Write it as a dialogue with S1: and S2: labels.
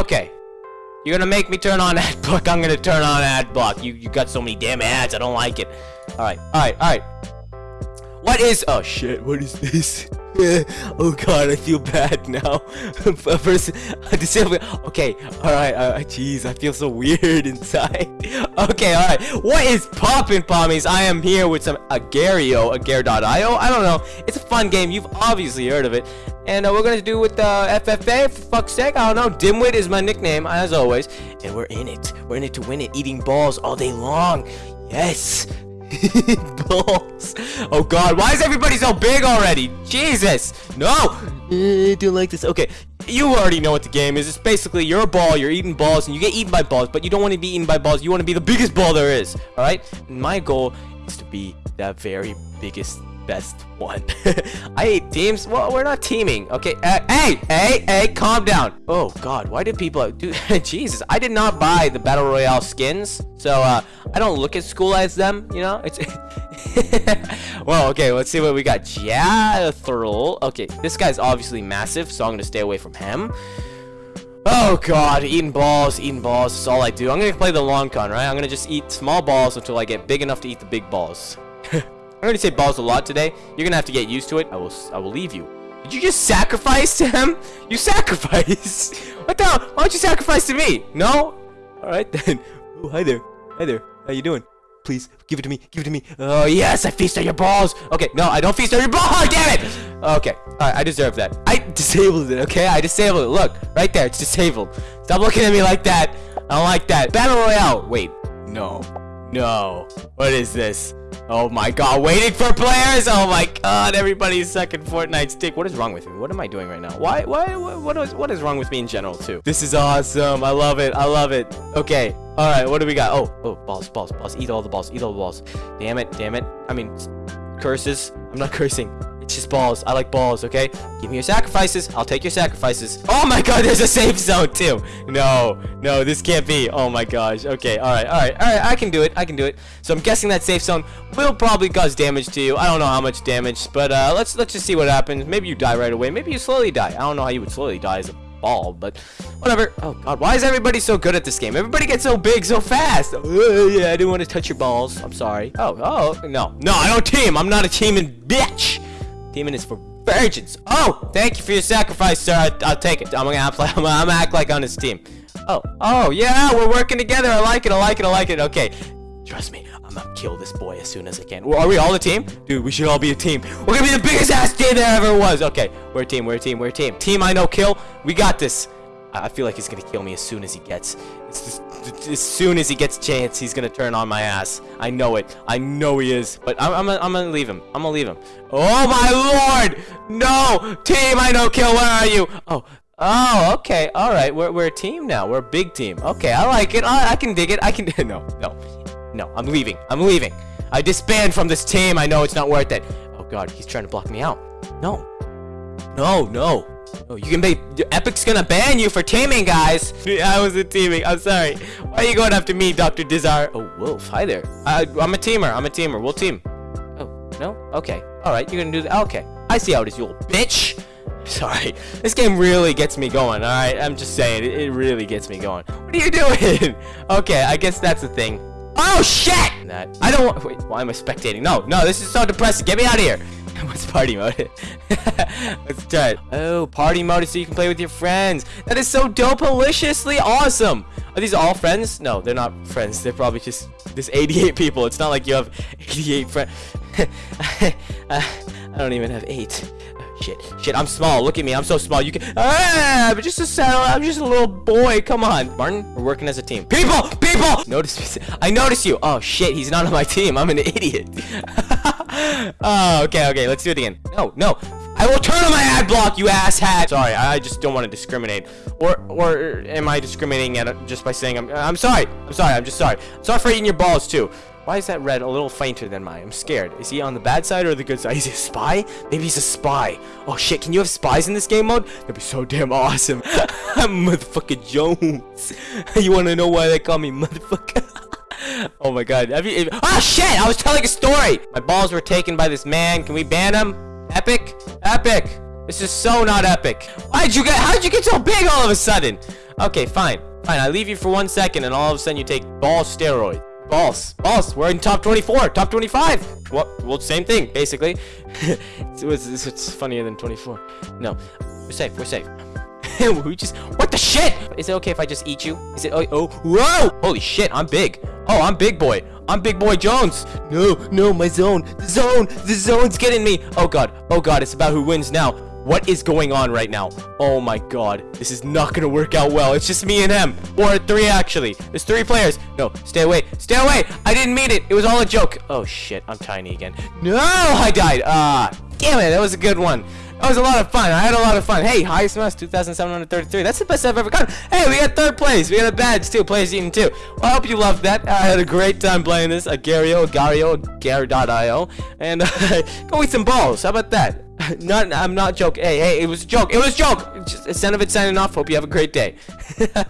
S1: Okay. You're gonna make me turn on ad block. I'm gonna turn on ad block. You you got so many damn ads. I don't like it. All right, all right, all right. What is? Oh shit! What is this? oh god, I feel bad now. First. Okay, all right. Jeez, I feel so weird inside. okay, all right. What is poppin' pommies? I am here with some Agar.io, Agar.io. I don't know. It's a fun game. You've obviously heard of it. And uh, we're gonna do with uh, FFA. For fuck's sake, I don't know. Dimwit is my nickname, as always. And we're in it. We're in it to win it. Eating balls all day long. Yes. balls. Oh god, why is everybody so big already? Jesus. No. I don't like this. Okay, you already know what the game is. It's basically you're a ball, you're eating balls, and you get eaten by balls, but you don't want to be eaten by balls. You want to be the biggest ball there is. Alright? My goal is to be that very biggest best one. I hate teams. Well, we're not teaming. Okay. Uh, hey, hey, hey, calm down. Oh God, why did people do? Jesus, I did not buy the battle royale skins, so uh, I don't look at school as them. You know, it's. well, okay. Let's see what we got. Jathril. Okay, this guy's obviously massive, so I'm gonna stay away from him. Oh god, eating balls, eating balls, that's all I do. I'm gonna play the long con, right? I'm gonna just eat small balls until I get big enough to eat the big balls. I already say balls a lot today. You're gonna have to get used to it. I will. I will leave you. Did you just sacrifice to him? You sacrifice. what the? Hell? Why don't you sacrifice to me? No. All right then. Oh, hi there. Hi there. How you doing? Please give it to me. Give it to me. Oh yes, I feast on your balls. Okay, no, I don't feast on your balls. Oh, damn it. Okay. I deserve that. I disabled it. Okay, I disabled it. Look, right there. It's disabled. Stop looking at me like that. I don't like that. Battle Royale. Wait. No. No. What is this? Oh my god, waiting for players! Oh my god, everybody's second Fortnite stick. What is wrong with me? What am I doing right now? Why, why, what is, what is wrong with me in general, too? This is awesome. I love it. I love it. Okay. All right, what do we got? Oh, oh, balls, balls, balls. Eat all the balls. Eat all the balls. Damn it, damn it. I mean, curses. I'm not cursing. It's just balls. I like balls, okay? Give me your sacrifices. I'll take your sacrifices. Oh my god, there's a safe zone too. No, no, this can't be. Oh my gosh. Okay, alright, alright, alright. I can do it. I can do it. So I'm guessing that safe zone will probably cause damage to you. I don't know how much damage, but uh, let's let's just see what happens. Maybe you die right away. Maybe you slowly die. I don't know how you would slowly die as a ball, but whatever. Oh god, why is everybody so good at this game? Everybody gets so big so fast. Uh, yeah, I didn't want to touch your balls. I'm sorry. Oh, oh, no. No, I don't team. I'm not a teaming bitch. Demon is for virgins. Oh, thank you for your sacrifice, sir. I, will take it. I'm gonna, act like, I'm gonna act like on his team. Oh, oh, yeah, we're working together. I like it. I like it. I like it. Okay, trust me. I'm gonna kill this boy as soon as I can. Well, are we all a team? Dude, we should all be a team. We're gonna be the biggest ass team there ever was. Okay, we're a team. We're a team. We're a team. Team I know kill. We got this. I feel like he's gonna kill me as soon as he gets. As soon as he gets a chance, he's gonna turn on my ass. I know it. I know he is. But I'm, I'm, I'm gonna leave him. I'm gonna leave him. Oh my lord! No! Team, I know kill. Where are you? Oh, Oh, okay. All right. We're, we're a team now. We're a big team. Okay, I like it. I, I can dig it. I can. No, no, no. I'm leaving. I'm leaving. I disband from this team. I know it's not worth it. Oh God, he's trying to block me out. No. No, no. Oh, you can be. Epic's gonna ban you for teaming, guys. I wasn't teaming. I'm sorry. Why are you going after me, Dr. Dizar? Oh, Wolf. Hi there. I, I'm a teamer. I'm a teamer. We'll team. Oh, no? Okay. All right. You're gonna do that. Okay. I see how it is, you old bitch. Sorry. This game really gets me going. All right. I'm just saying. It, it really gets me going. What are you doing? okay. I guess that's the thing. Oh, shit! That. I don't want. Wait. Why am I spectating? No, no. This is so depressing. Get me out of here. What's party mode? Let's try it. Oh, party mode is so you can play with your friends. That is so dope-deliciously awesome. Are these all friends? No, they're not friends. They're probably just this 88 people. It's not like you have 88 friends. I don't even have eight. Oh, shit, shit, I'm small. Look at me. I'm so small. You can. Ah, I'm just a saddle. I'm just a little boy. Come on, Martin. We're working as a team. People, people. Notice me. I notice you. Oh shit, he's not on my team. I'm an idiot. oh, okay, okay. Let's do it again. No, no. I will turn on my ad block, you ass hat. Sorry, I just don't want to discriminate. Or, or am I discriminating at just by saying I'm? I'm sorry. I'm sorry. I'm just sorry. Sorry for eating your balls too. Why is that red a little fainter than mine? I'm scared. Is he on the bad side or the good side? Is he a spy? Maybe he's a spy. Oh shit, can you have spies in this game mode? That'd be so damn awesome. I'm motherfucker Jones. you wanna know why they call me motherfucker? Oh my god. Have you, oh shit! I was telling a story! My balls were taken by this man. Can we ban him? Epic? Epic! This is so not epic. Why'd you get? How'd you get so big all of a sudden? Okay, fine, fine. I leave you for one second, and all of a sudden you take ball steroid. Balls, balls. We're in top 24, top 25. Well, well same thing, basically. it's, it's, it's funnier than 24. No, we're safe. We're safe. we just what the shit? Is it okay if I just eat you? Is it oh, oh whoa holy shit I'm big oh I'm big boy. I'm big boy Jones. No no my zone. The zone. The zone's getting me. Oh god. Oh god. It's about who wins now. What is going on right now? Oh my god. This is not gonna work out well. It's just me and him. Or three actually. There's three players. No stay away. Stay away. I didn't mean it. It was all a joke. Oh shit. I'm tiny again. No I died. Ah damn it. That was a good one that was a lot of fun. I had a lot of fun. Hey, highest mass 2,733. That's the best I've ever gotten. Hey, we got third place. We got a badge too. Players eating too. Well, I hope you loved that. I had a great time playing this. Agario, Gario, Gar.io. And uh, go eat some balls. How about that? Not, I'm not joking. Hey, hey, it was a joke. It was a joke. Just, Senovit signing off. Hope you have a great day.